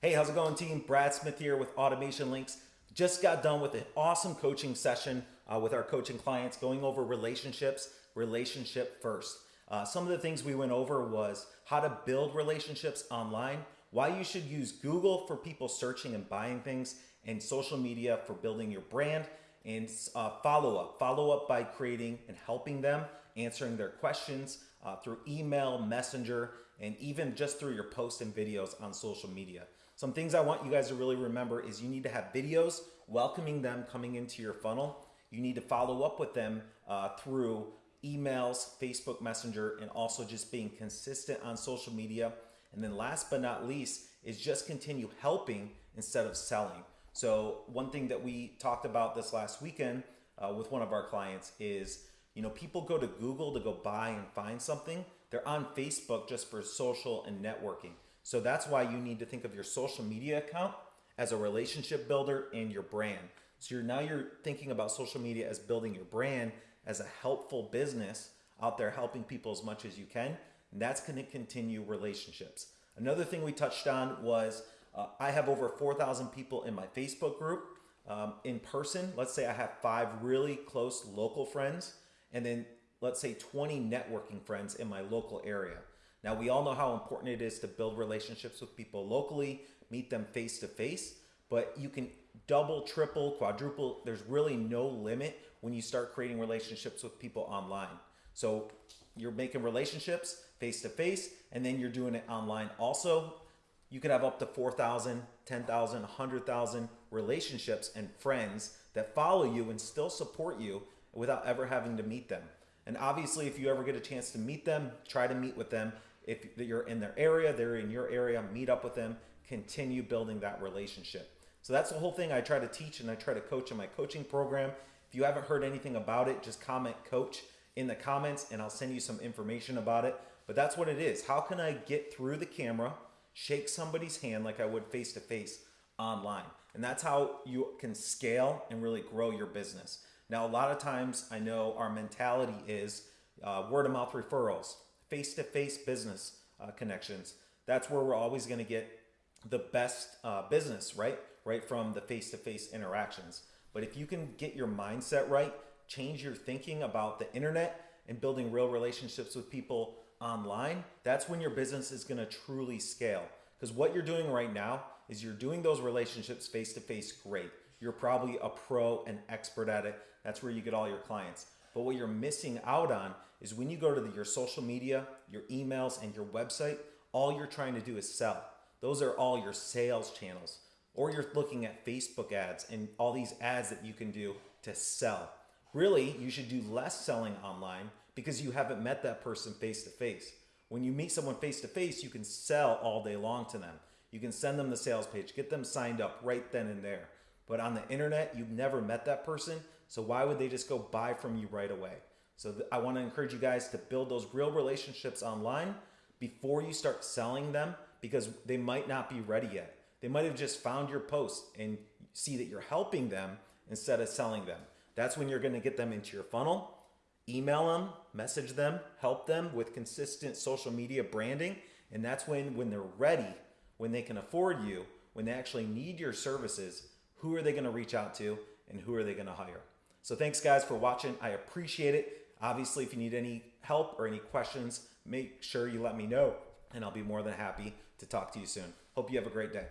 Hey, how's it going, team? Brad Smith here with Automation Links. Just got done with an awesome coaching session uh, with our coaching clients going over relationships, relationship first. Uh, some of the things we went over was how to build relationships online, why you should use Google for people searching and buying things, and social media for building your brand, and uh, follow up. Follow up by creating and helping them, answering their questions uh, through email, messenger, and even just through your posts and videos on social media. Some things I want you guys to really remember is you need to have videos welcoming them coming into your funnel. You need to follow up with them uh, through emails, Facebook Messenger, and also just being consistent on social media. And then last but not least is just continue helping instead of selling. So one thing that we talked about this last weekend uh, with one of our clients is, you know, people go to Google to go buy and find something. They're on Facebook just for social and networking. So that's why you need to think of your social media account as a relationship builder and your brand. So you're now you're thinking about social media as building your brand as a helpful business out there helping people as much as you can. And that's going to continue relationships. Another thing we touched on was uh, I have over 4,000 people in my Facebook group um, in person. Let's say I have five really close local friends, and then let's say 20 networking friends in my local area. Now, we all know how important it is to build relationships with people locally, meet them face to face, but you can double, triple, quadruple. There's really no limit when you start creating relationships with people online. So you're making relationships face to face, and then you're doing it online also. You could have up to 4,000, 10,000, 100,000 relationships and friends that follow you and still support you without ever having to meet them. And obviously, if you ever get a chance to meet them, try to meet with them if you're in their area, they're in your area, meet up with them, continue building that relationship. So that's the whole thing I try to teach and I try to coach in my coaching program. If you haven't heard anything about it, just comment coach in the comments and I'll send you some information about it. But that's what it is. How can I get through the camera, shake somebody's hand like I would face to face online? And that's how you can scale and really grow your business. Now, a lot of times I know our mentality is uh, word of mouth referrals, face-to-face business uh, connections. That's where we're always going to get the best uh, business, right? Right from the face-to-face interactions. But if you can get your mindset right, change your thinking about the internet and building real relationships with people online, that's when your business is going to truly scale. Because what you're doing right now is you're doing those relationships face to face great. You're probably a pro and expert at it. That's where you get all your clients. But what you're missing out on is when you go to the, your social media, your emails, and your website, all you're trying to do is sell. Those are all your sales channels. Or you're looking at Facebook ads and all these ads that you can do to sell. Really, you should do less selling online because you haven't met that person face to face. When you meet someone face to face, you can sell all day long to them. You can send them the sales page, get them signed up right then and there. But on the internet, you've never met that person, so why would they just go buy from you right away? So I want to encourage you guys to build those real relationships online before you start selling them because they might not be ready yet. They might have just found your post and see that you're helping them instead of selling them. That's when you're going to get them into your funnel. Email them, message them, help them with consistent social media branding. And that's when, when they're ready, when they can afford you, when they actually need your services, who are they going to reach out to and who are they going to hire? So thanks guys for watching. I appreciate it. Obviously, if you need any help or any questions, make sure you let me know and I'll be more than happy to talk to you soon. Hope you have a great day.